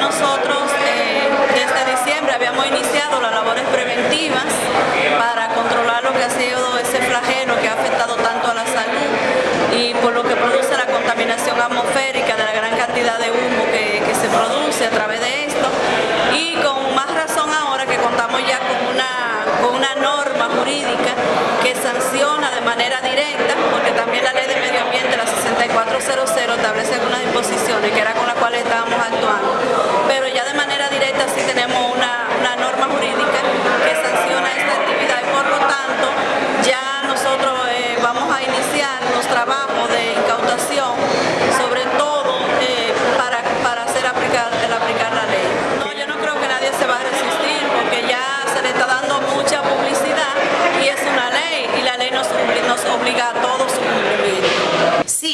nosotros eh, desde diciembre habíamos iniciado las labores preventivas para controlar lo que ha sido ese flagelo que ha afectado tanto a la salud y por lo que produce la contaminación atmosférica de la gran cantidad de humo que, que se produce a través de esto. Y con más razón ahora que contamos ya con una, con una norma jurídica que sanciona de manera directa,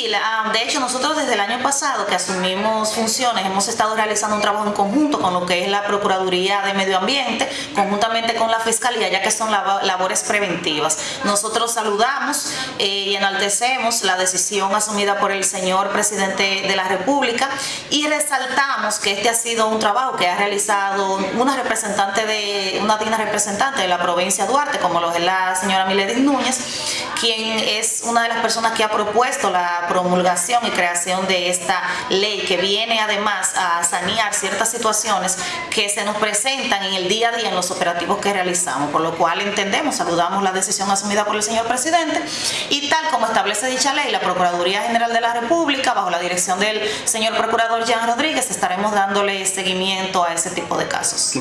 La- de hecho nosotros desde el año pasado que asumimos funciones hemos estado realizando un trabajo en conjunto con lo que es la Procuraduría de Medio Ambiente, conjuntamente con la Fiscalía, ya que son labo- labores preventivas. Nosotros saludamos eh, y enaltecemos la decisión asumida por el señor presidente de la República y resaltamos que este ha sido un trabajo que ha realizado una representante de, una digna representante de la provincia de Duarte, como lo es la señora Miledis Núñez, quien es una de las personas que ha propuesto la promulgación y creación de esta ley que viene además a sanear ciertas situaciones que se nos presentan en el día a día en los operativos que realizamos, por lo cual entendemos, saludamos la decisión asumida por el señor presidente y tal como establece dicha ley, la Procuraduría General de la República, bajo la dirección del señor procurador Jean Rodríguez, estaremos dándole seguimiento a ese tipo de casos.